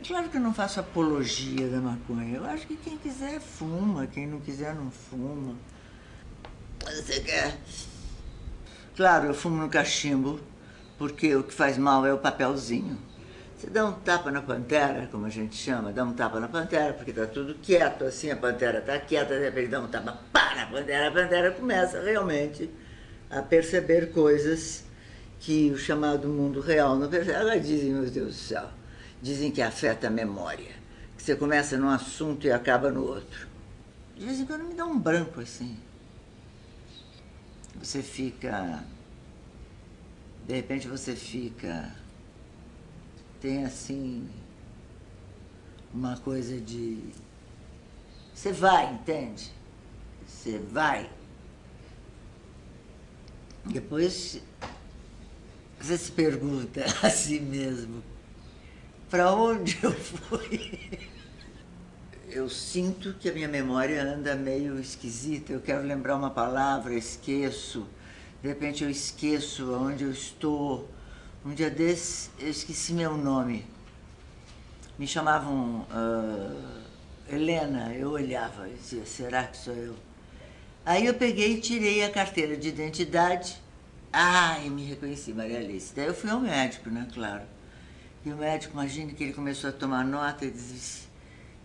É claro que eu não faço apologia da maconha. Eu acho que quem quiser fuma, quem não quiser não fuma. Você quer? Claro, eu fumo no cachimbo, porque o que faz mal é o papelzinho. Você dá um tapa na pantera, como a gente chama, dá um tapa na pantera, porque tá tudo quieto, assim, a pantera tá quieta, de repente dá um tapa, pá, na pantera, a pantera começa realmente a perceber coisas que o chamado mundo real não percebe. Ela dizem, meu Deus do céu, dizem que afeta a memória, que você começa num assunto e acaba no outro. De vez em quando me dá um branco assim. Você fica. De repente você fica. Tem assim. Uma coisa de. Você vai, entende? Você vai. Depois você se pergunta a si mesmo, para onde eu fui? Eu sinto que a minha memória anda meio esquisita, eu quero lembrar uma palavra, esqueço, de repente eu esqueço onde eu estou. Um dia desse eu esqueci meu nome. Me chamavam uh, Helena, eu olhava e dizia, será que sou eu? Aí eu peguei e tirei a carteira de identidade ah, eu me reconheci, Maria Alice. Daí eu fui ao médico, né, claro. E o médico, imagine que ele começou a tomar nota e disse,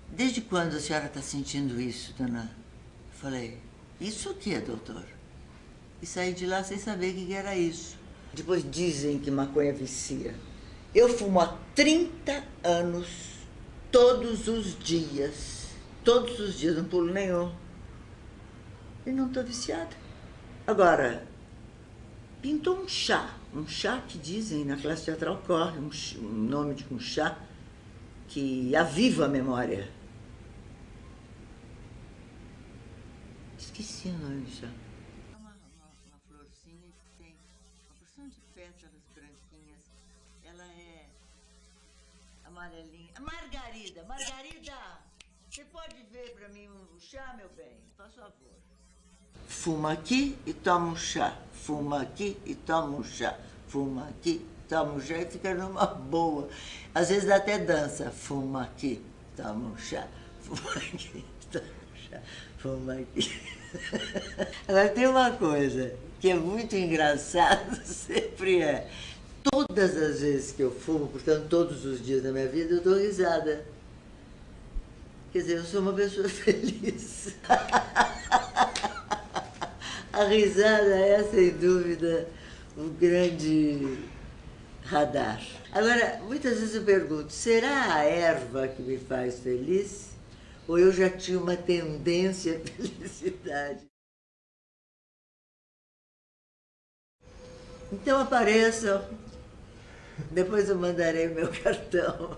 desde quando a senhora está sentindo isso, dona? Eu falei, isso o que, doutor? E saí de lá sem saber o que era isso. Depois dizem que maconha vicia. Eu fumo há 30 anos, todos os dias. Todos os dias, não pulo nenhum. E não estou viciada. Agora, pintou um chá, um chá que dizem na classe teatral corre, um, um nome de um chá que aviva a memória. Esqueci o nome do chá. É amarelinha. Margarida, Margarida! Você pode ver para mim o chá, meu bem? Por favor. Fuma aqui e toma um chá. Fuma aqui e toma um chá. Fuma aqui, toma um chá e fica numa boa. Às vezes dá até dança. Fuma aqui, toma um chá. Fuma aqui, toma um chá. Fuma aqui. Agora tem uma coisa que é muito engraçado, sempre é. Todas as vezes que eu fumo, portanto todos os dias da minha vida, eu dou risada. Quer dizer, eu sou uma pessoa feliz. A risada é, sem dúvida, o grande radar. Agora, muitas vezes eu pergunto, será a erva que me faz feliz? Ou eu já tinha uma tendência à felicidade? Então apareçam, depois eu mandarei meu cartão.